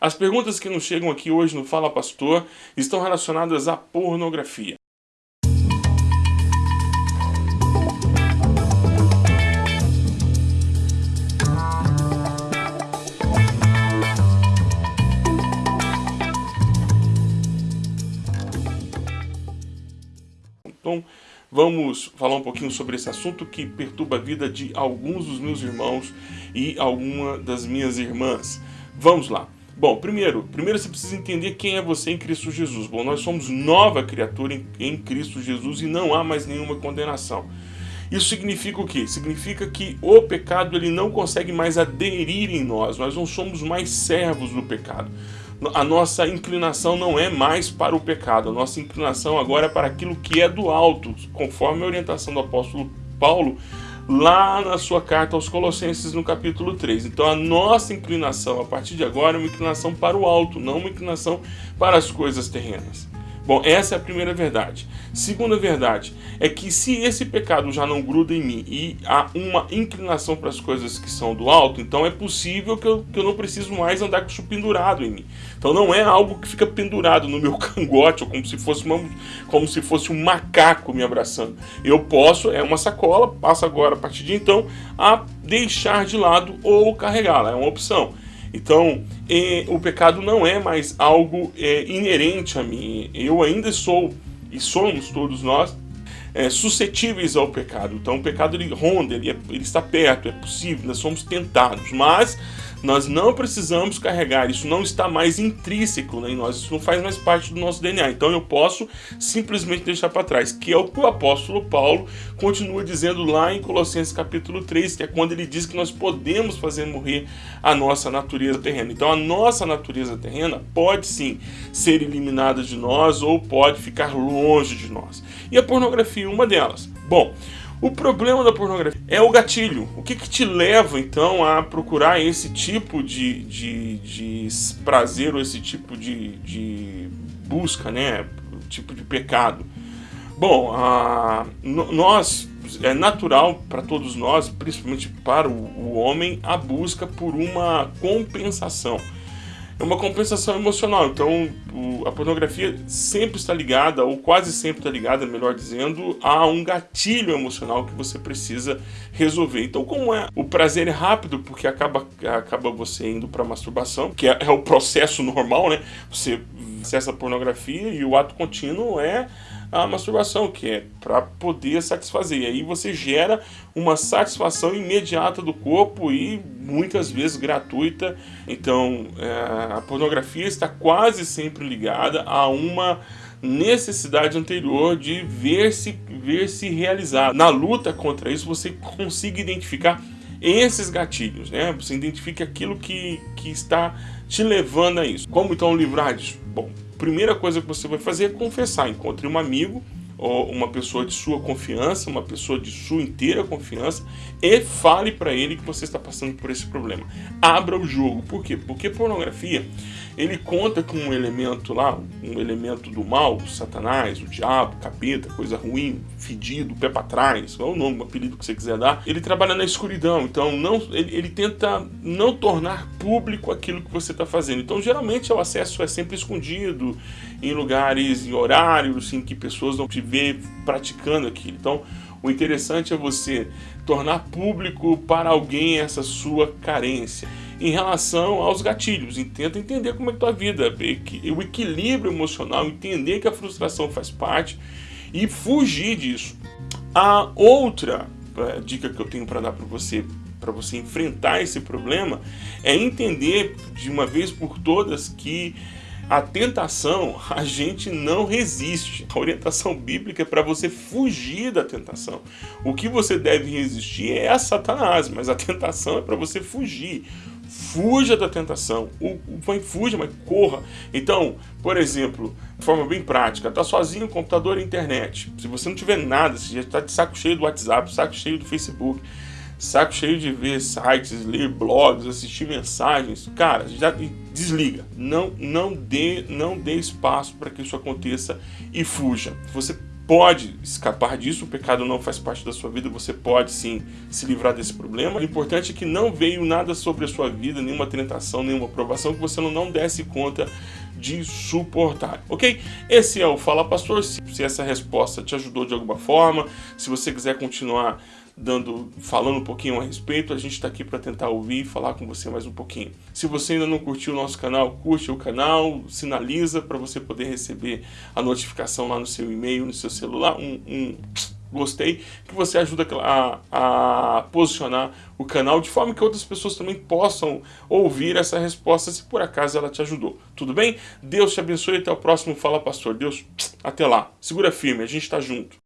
As perguntas que nos chegam aqui hoje no Fala Pastor estão relacionadas à pornografia. Então, vamos falar um pouquinho sobre esse assunto que perturba a vida de alguns dos meus irmãos e alguma das minhas irmãs. Vamos lá. Bom, primeiro, primeiro você precisa entender quem é você em Cristo Jesus. Bom, nós somos nova criatura em, em Cristo Jesus e não há mais nenhuma condenação. Isso significa o quê? Significa que o pecado ele não consegue mais aderir em nós. Nós não somos mais servos do pecado. A nossa inclinação não é mais para o pecado. A nossa inclinação agora é para aquilo que é do alto, conforme a orientação do apóstolo Paulo lá na sua carta aos Colossenses no capítulo 3. Então a nossa inclinação a partir de agora é uma inclinação para o alto, não uma inclinação para as coisas terrenas. Bom, essa é a primeira verdade. Segunda verdade é que se esse pecado já não gruda em mim e há uma inclinação para as coisas que são do alto, então é possível que eu, que eu não preciso mais andar com isso pendurado em mim. Então não é algo que fica pendurado no meu cangote, ou como se fosse, uma, como se fosse um macaco me abraçando. Eu posso, é uma sacola, passo agora a partir de então a deixar de lado ou carregá-la, é uma opção. Então, é, o pecado não é mais algo é, inerente a mim. Eu ainda sou, e somos todos nós, é, suscetíveis ao pecado. Então, o pecado ele ronda, ele, é, ele está perto, é possível, nós somos tentados. Mas nós não precisamos carregar, isso não está mais intrínseco né, em nós, isso não faz mais parte do nosso DNA. Então eu posso simplesmente deixar para trás, que é o que o apóstolo Paulo continua dizendo lá em Colossenses capítulo 3, que é quando ele diz que nós podemos fazer morrer a nossa natureza terrena. Então a nossa natureza terrena pode sim ser eliminada de nós ou pode ficar longe de nós. E a pornografia é uma delas. Bom, o problema da pornografia é o gatilho. O que, que te leva, então, a procurar esse tipo de, de, de prazer ou esse tipo de, de busca, né? Tipo de pecado. Bom, a, nós, é natural para todos nós, principalmente para o, o homem, a busca por uma compensação é uma compensação emocional. Então, o, a pornografia sempre está ligada, ou quase sempre está ligada, melhor dizendo, a um gatilho emocional que você precisa resolver. Então, como é o prazer é rápido, porque acaba, acaba você indo para masturbação, que é, é o processo normal, né? Você acessa a pornografia e o ato contínuo é a masturbação, que é para poder satisfazer. E aí você gera uma satisfação imediata do corpo e muitas vezes gratuita. Então é, a pornografia está quase sempre ligada a uma necessidade anterior de ver-se ver -se realizar. Na luta contra isso, você consiga identificar esses gatilhos, né? Você identifica aquilo que, que está te levando a isso. Como então livrar disso? Bom, primeira coisa que você vai fazer é confessar. Encontre um amigo uma pessoa de sua confiança, uma pessoa de sua inteira confiança e fale para ele que você está passando por esse problema. Abra o jogo. Por quê? Porque pornografia ele conta com um elemento lá, um elemento do mal, Satanás, o diabo, capeta, coisa ruim, fedido, pé para trás, qual é o nome, o apelido que você quiser dar. Ele trabalha na escuridão, então não, ele, ele tenta não tornar público aquilo que você está fazendo. Então geralmente o acesso é sempre escondido, em lugares, em horários em que pessoas não te vê praticando aquilo. Então o interessante é você tornar público para alguém essa sua carência em relação aos gatilhos. Tenta entender como é que tua vida, o equilíbrio emocional, entender que a frustração faz parte e fugir disso. A outra eh, dica que eu tenho para dar para você para você enfrentar esse problema é entender de uma vez por todas que a tentação, a gente não resiste. A orientação bíblica é para você fugir da tentação. O que você deve resistir é a Satanás, mas a tentação é para você fugir. Fuja da tentação. O, o, fuja, mas corra. Então, por exemplo, de forma bem prática, tá sozinho, computador e internet. Se você não tiver nada, se já está de saco cheio do WhatsApp, saco cheio do Facebook, saco cheio de ver sites, ler blogs, assistir mensagens, cara, já desliga. Não, não dê, não dê espaço para que isso aconteça e fuja. Você pode escapar disso, o pecado não faz parte da sua vida, você pode sim se livrar desse problema. O importante é que não veio nada sobre a sua vida, nenhuma tentação, nenhuma provação que você não desse conta de suportar, ok? Esse é o Fala Pastor, se essa resposta te ajudou de alguma forma, se você quiser continuar dando, falando um pouquinho a respeito, a gente está aqui para tentar ouvir e falar com você mais um pouquinho. Se você ainda não curtiu o nosso canal, curte o canal, sinaliza para você poder receber a notificação lá no seu e-mail, no seu celular, um, um gostei, que você ajuda a, a, posicionar o canal de forma que outras pessoas também possam ouvir essa resposta se por acaso ela te ajudou. Tudo bem? Deus te abençoe até o próximo Fala Pastor. Deus, até lá. Segura firme, a gente está junto.